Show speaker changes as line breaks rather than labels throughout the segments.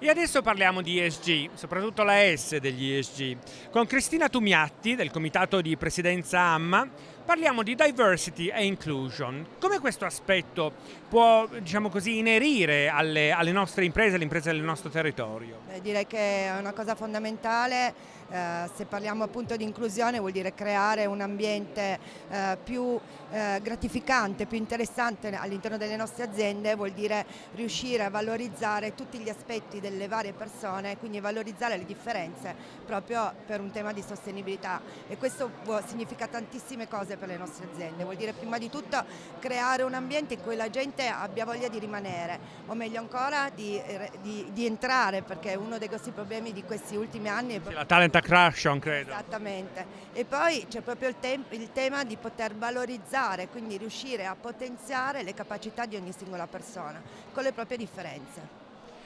E adesso parliamo di ESG, soprattutto la S degli ESG. Con Cristina Tumiatti del comitato di presidenza AMMA parliamo di diversity e inclusion. Come questo aspetto può, diciamo così, inerire alle, alle nostre imprese, alle imprese del nostro territorio?
Beh, direi che è una cosa fondamentale eh, se parliamo appunto di inclusione vuol dire creare un ambiente eh, più eh, gratificante, più interessante all'interno delle nostre aziende, vuol dire riuscire a valorizzare tutti gli aspetti delle varie persone, quindi valorizzare le differenze proprio per un tema di sostenibilità e questo significa tantissime cose per le nostre aziende, vuol dire prima di tutto creare un ambiente in cui la gente abbia voglia di rimanere o meglio ancora di, di, di entrare perché uno dei grossi problemi di questi ultimi anni è...
La talent Crash, credo.
Esattamente. E poi c'è proprio il, te il, tema di poter valorizzare, quindi riuscire a potenziare le capacità di ogni singola persona, con le proprie differenze.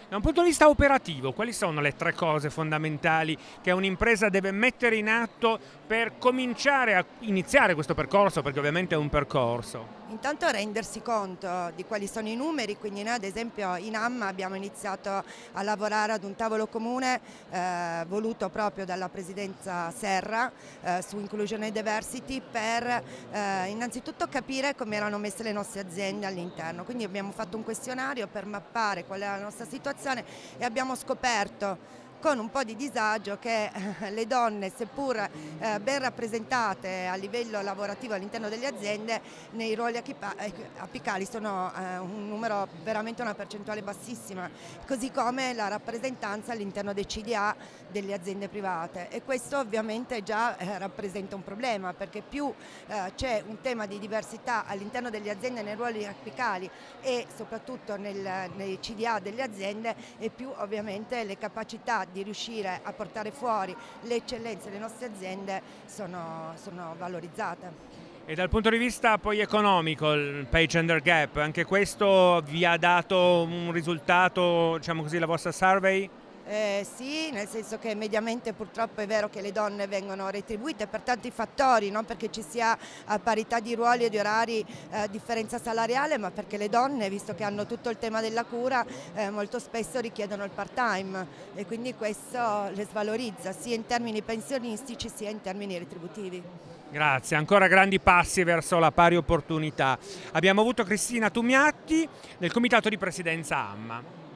Da un punto di vista operativo, quali sono le tre cose fondamentali che un'impresa deve mettere in atto per cominciare a iniziare questo percorso, perché ovviamente è un percorso?
Intanto rendersi conto di quali sono i numeri, quindi noi ad esempio in AMMA abbiamo iniziato a lavorare ad un tavolo comune eh, voluto proprio dalla presidenza Serra eh, su Inclusion and Diversity per eh, innanzitutto capire come erano messe le nostre aziende all'interno, quindi abbiamo fatto un questionario per mappare qual è la nostra situazione e abbiamo scoperto con un po' di disagio che eh, le donne, seppur eh, ben rappresentate a livello lavorativo all'interno delle aziende, nei ruoli eh, apicali sono un numero veramente una percentuale bassissima, così come la rappresentanza all'interno dei CDA delle aziende private. E questo ovviamente già rappresenta un problema perché più c'è un tema di diversità all'interno delle aziende nei ruoli apicali e soprattutto nei CDA delle aziende e più ovviamente le capacità di riuscire a portare fuori le eccellenze delle nostre aziende sono, sono valorizzate.
E dal punto di vista poi economico, il pay gender gap, anche questo vi ha dato un risultato, diciamo così, la vostra survey?
Eh, sì, nel senso che mediamente purtroppo è vero che le donne vengono retribuite per tanti fattori, non perché ci sia a parità di ruoli e di orari eh, differenza salariale, ma perché le donne, visto che hanno tutto il tema della cura, eh, molto spesso richiedono il part-time e quindi questo le svalorizza sia in termini pensionistici sia in termini retributivi.
Grazie, ancora grandi passi verso la pari opportunità. Abbiamo avuto Cristina Tumiatti del Comitato di Presidenza AMMA.